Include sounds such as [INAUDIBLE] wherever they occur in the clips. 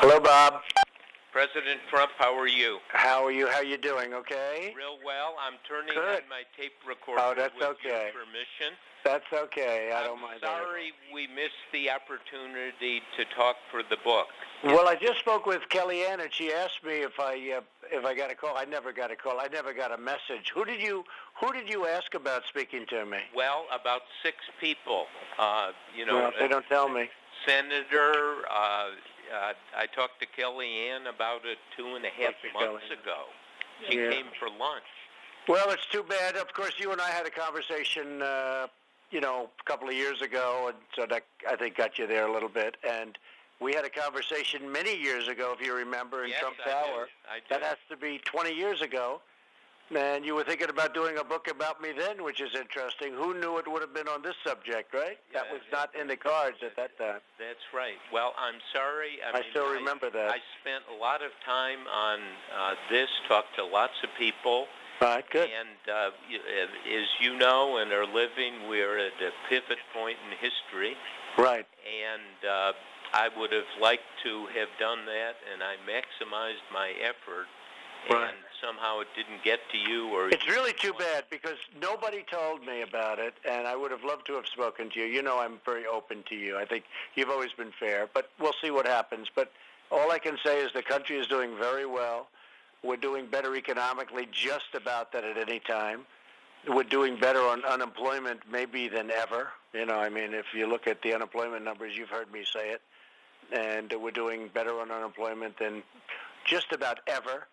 Hello, Bob. President Trump, how are you? How are you? How are you doing? Okay. Real well. I'm turning Good. on my tape recorder Oh, that's with okay. your permission. That's okay. I I'm don't mind. that. sorry we missed the opportunity to talk for the book. Well, I just spoke with Kellyanne, and she asked me if I uh, if I got a call. I never got a call. I never got a message. Who did you Who did you ask about speaking to me? Well, about six people. Uh, you know, well, they don't tell me. Senator. Uh, uh, I talked to Kellyanne about it two and a half months Kellyanne. ago. She Yeah. came for lunch. Well, it's too bad. Of course, you and I had a conversation, uh, you know, a couple of years ago, and so that I think got you there a little bit. And we had a conversation many years ago, if you remember, in yes, Trump I Tower. I. That has to be 20 years ago. And you were thinking about doing a book about me then, which is interesting. Who knew it would have been on this subject, right? that Yeah, was not in the cards at that time. That's right. Well, I'm sorry. I, I mean, still remember that. I spent a lot of time on uh, this, talked to lots of people, All right, good. and uh, uh, as you know and are living, we're at a pivot point in history, Right. and uh, I would have liked to have done that, and I maximized my effort, Right. and somehow it didn't get to you, or It's really too bad because nobody told me about it, and I would have loved to have spoken to you. You know, I'm very open to you. I think you've always been fair, but we'll see what happens. But all I can say is the country is doing very well. We're doing better economically, just about that at any time. We're doing better on unemployment, maybe than ever. You know, I mean, if you look at the unemployment numbers, you've heard me say it, and we're doing better on unemployment than just about ever.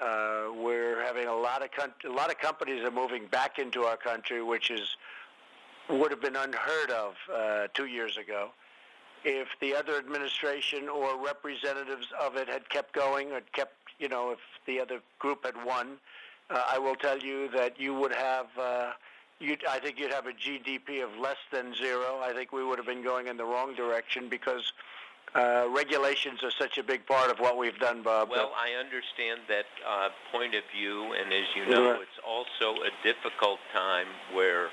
Uh, we're having a lot of con- a lot of companies are moving back into our country, which is would have been unheard of uh, two years ago. If the other administration or representatives of it had kept going, or kept, you know, if the other group had won, uh, I will tell you that you would have. Uh, I think you'd have a GDP of less than zero. I think we would have been going in the wrong direction because uh, regulations are such a big part of what we've done, Bob. Well, I understand that uh, point of view, and as you know, Right. it's also a difficult time where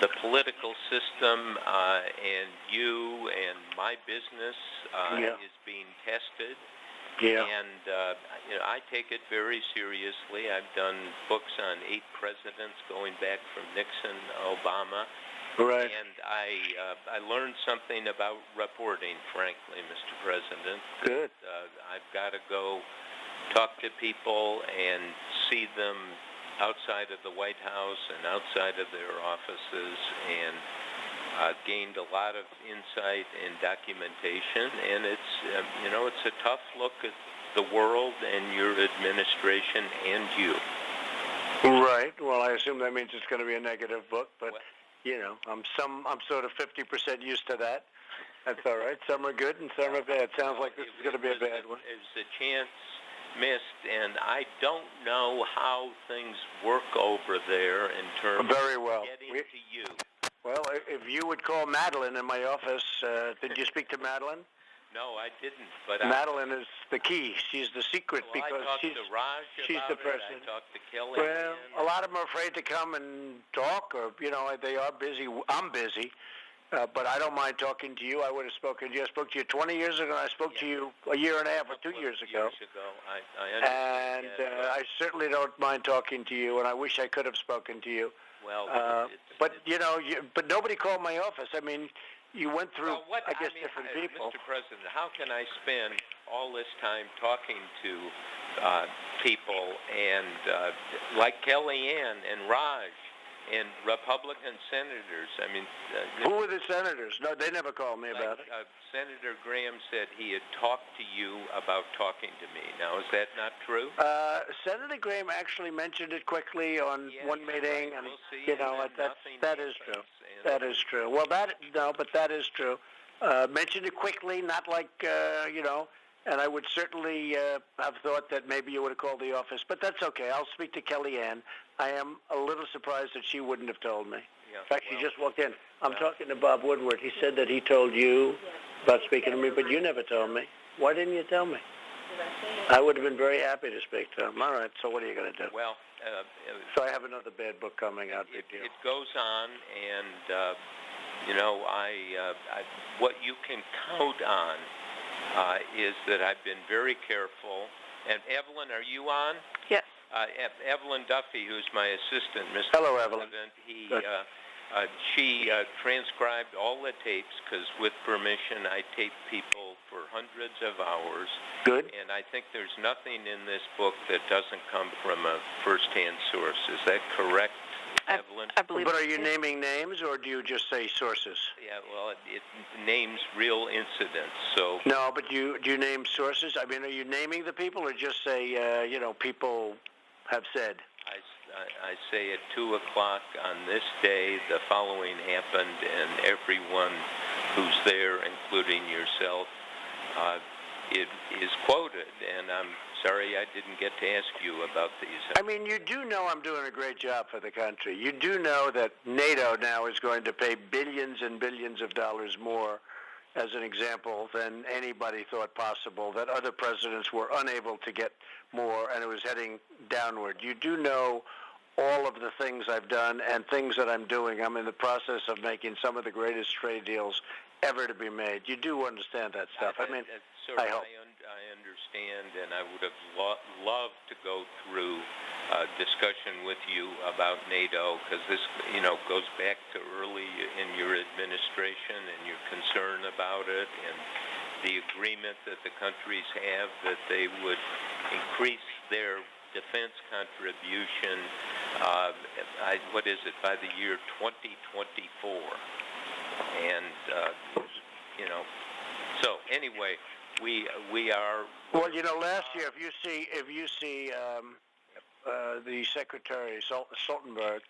the political system uh, and you and my business uh, Yeah. is being tested. yeah. And uh, you know, I take it very seriously. I've done books on eight presidents going back from Nixon, Obama, Right. and I uh, I learned something about reporting. Frankly, Mr. President, Good. uh, I've got to go talk to people and see them outside of the White House and outside of their offices and uh, gained a lot of insight and documentation. And it's, uh, you know, it's a tough look at the world and your administration and you. Right. Well, I assume that means it's going to be a negative book, but Well- you know, I'm some I'm sort of 50% used to that. That's all right. Some are good and some are bad. Sounds like this is going to be a bad one. It was a chance missed, and I don't know how things work over there in terms Very well. of getting We- to you. Well, if you would call Madeline in my office, uh, did you speak to Madeline? No, I didn't. But I, Madeline is the key. She's the secret well, because she's to Raj she's the person. I talked to Kelly. well. A lot of them are afraid to come and talk, or you know, they are busy. I'm busy. Uh, but I don't mind talking to you. I would have spoken to you. I spoke to you 20 years ago. and I spoke to you a year and a half or two years ago. Years ago, I, I understand. and uh, I certainly don't mind talking to you, and I wish I could have spoken to you. well, Uh, it's, but it's, you know, you, but nobody called my office. I mean, you went through, well, what, I guess, mean, different uh, people. Mr. President, how can I spend all this time talking to uh, people and uh, like Kellyanne and Raj and Republican senators? I mean, uh, Who were the senators? No, they never called me like, about it. uh, Senator Graham said he had talked to you about talking to me. Now, is that not true? Uh, Senator Graham actually mentioned it quickly on Yes, one meeting, right. and We'll see, you and know, that's that is true. That is true. Well, that no, but that is true. Uh, mentioned it quickly, not like uh, you know. And I would certainly uh, have thought that maybe you would have called the office, but that's okay. I'll speak to Kellyanne. I am a little surprised that she wouldn't have told me. Yeah, In fact, well, she just walked in. I'm talking to Bob Woodward. He said that he told you about speaking to me, but you never told me. Why didn't you tell me? I would have been very happy to speak to him. All right, so what are you going to do? Well, uh, uh, So I have another bad book coming out. it, it goes on, and uh, you know, I, uh, I, what you can count on uh, is that I've been very careful. And Evelyn, are you on? Yes. Uh, Ev- Evelyn Duffy, who's my assistant, Mr. Hello, Evelyn. President, he, uh, uh, she uh, transcribed all the tapes because, with permission, I tape people for hundreds of hours. Good. And I think there's nothing in this book that doesn't come from a first-hand source. Is that correct, I- Evelyn? I believe. But are you naming names, or do you just say sources? Yeah, well, it, it names real incidents. So No, but you do you name sources? I mean, are you naming the people, or just say, uh, you know, people have said? I say at 2 o'clock on this day, the following happened, and everyone who's there, including yourself, uh, it is quoted. And I'm sorry I didn't get to ask you about these. Uh, I mean, you do know I'm doing a great job for the country. You do know that NATO now is going to pay billions and billions of dollars more, as an example, than anybody thought possible, that other presidents were unable to get more, and it was heading downward. You do know all of the things I've done and things that I'm doing. I'm in the process of making some of the greatest trade deals ever to be made. You do understand that stuff. I mean, uh, sir, I hope. un- I understand, and I would have lo- loved to go through a discussion with you about NATO, because this, you know, goes back to early in your administration and your concern about it, and the agreement that the countries have that they would increase their defense contribution, uh, I, what is it, by the year 2024. And, uh, you know, so anyway, we, we are, Well, you know, last year, if you see, if you see um, uh, the Secretary Stoltenberg,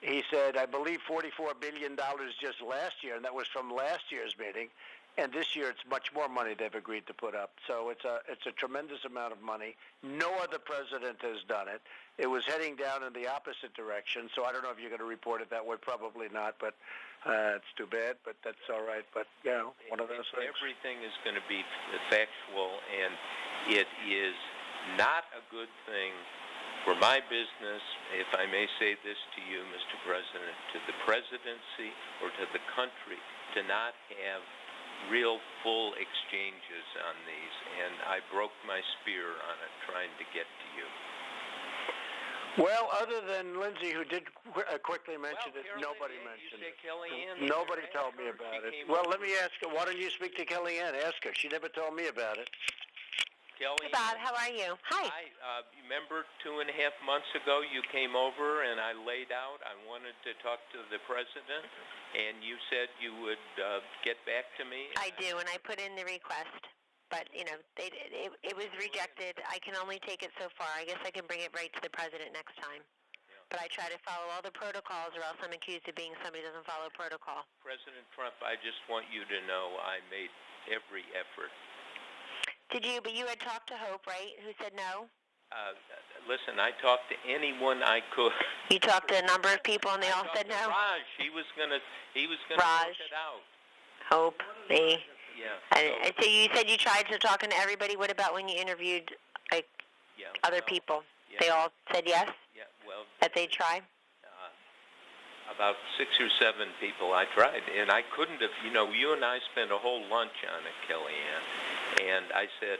he said, I believe, forty-four billion dollars just last year, and that was from last year's meeting. And this year, it's much more money they've agreed to put up. So it's a it's a tremendous amount of money. No other president has done it. It was heading down in the opposite direction. So I don't know if you're going to report it that way. Probably not. But uh, it's too bad. But that's all right. But you know, one of those things. everything is going to be factual, and it is not a good thing for my business, if I may say this to you, Mr. President, to the presidency or to the country, to not have real full exchanges on these, and I broke my spear on it trying to get to you. Well, other than Lindsay, who did qu- uh, quickly mention well, it, Carol, nobody you mentioned say it. Kellyanne, Nobody ask told me her. about She it. came Well, over. let me ask her. Why don't you speak to Kellyanne? Ask her. She never told me about it. Kellyanne, Bob, how are you? Hi. Hi, uh, remember two and a half months ago you came over and I laid out, I wanted to talk to the president, and you said you would uh, get back to me. I do, and I put in the request, but you know, they, it, it was rejected. I can only take it so far. I guess I can bring it right to the president next time. But I try to follow all the protocols, or else I'm accused of being somebody who doesn't follow protocol. President Trump, I just want you to know I made every effort. Did you? But you had talked to Hope, right? Who said no? Uh, listen, I talked to anyone I could. You talked to a number of people, and they I all said no. Raj, he was gonna, he was gonna Raj. work it out. Hope, me. Yeah. And, and so you said you tried to talk to everybody. What about when you interviewed like yeah. other well, people? Yeah, They all said yes Yeah. Well, that they'd try. uh, about six or seven people I tried, and I couldn't have, you know, you and I spent a whole lunch on it, Kellyanne, and I said,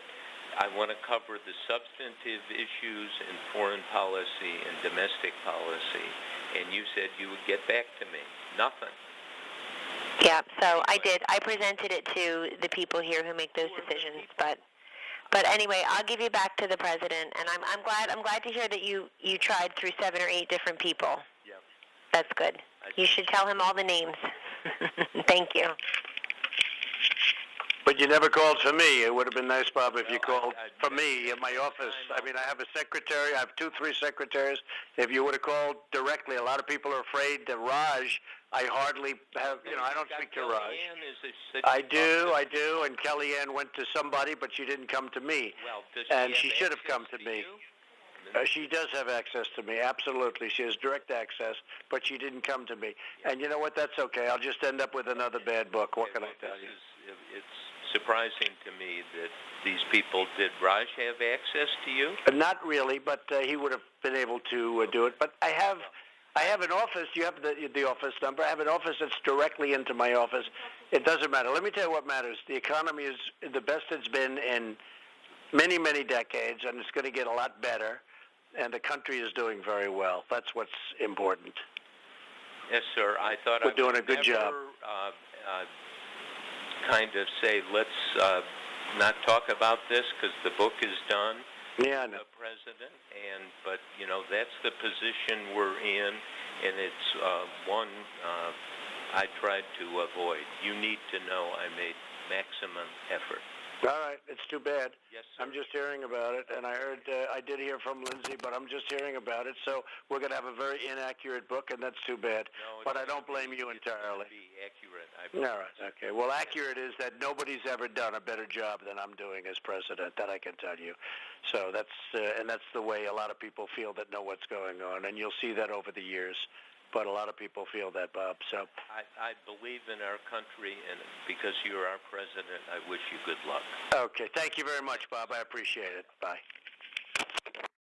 I want to cover the substantive issues in foreign policy and domestic policy, and you said you would get back to me. Nothing. Yeah, so I did. I presented it to the people here who make those decisions, but but anyway, I'll give you back to the president, and I'm I'm glad I'm glad to hear that you you tried through seven or eight different people. Yeah. That's good. You should tell him all the names. [LAUGHS] Thank you. But you never called for me. It would have been nice, Bob, if you Well, I- called I- for me in my office. I mean, I have a secretary. I have two, three secretaries. If you would have called directly, a lot of people are afraid that Raj. I hardly have. You know, I don't speak to Raj. Is I do, I do. And Kellyanne went to somebody, but she didn't come to me. Well, does and she, should have come to me. Uh, she does have access to me, absolutely. She has direct access, but she didn't come to me. And you know what? That's okay. I'll just end up with another bad book. What can I tell you? it's surprising to me that these people did Raj have access to you? Uh, Not really, but uh, he would have been able to uh, do it. But I have, I have an office. You have the the office number. I have an office that's directly into my office. It doesn't matter. Let me tell you what matters. The economy is the best it's been in many, many decades, and it's going to get a lot better. And the country is doing very well. That's what's important. Yes, sir. I thought We're I doing a good job. never, Uh, uh, kind of say, let's uh, not talk about this because the book is done. Yeah, the president, and but you know that's the position we're in, and it's uh, one uh, I tried to avoid. You need to know I made maximum effort. All right, it's too bad. Yes, sir. I'm just hearing about it, and I heard uh, I did hear from Lindsay, but I'm just hearing about it. So we're going to have a very inaccurate book, and that's too bad. no, but I don't blame you entirely. Be accurate. I All right. Okay. Well, accurate is that nobody's ever done a better job than I'm doing as president. That I can tell you. So that's uh, and that's the way a lot of people feel that know what's going on, and you'll see that over the years. But a lot of people feel that, Bob. So I, I believe in our country, and because you're our president, I wish you good luck. okay. Thank you very much, Bob. I appreciate it. Bye.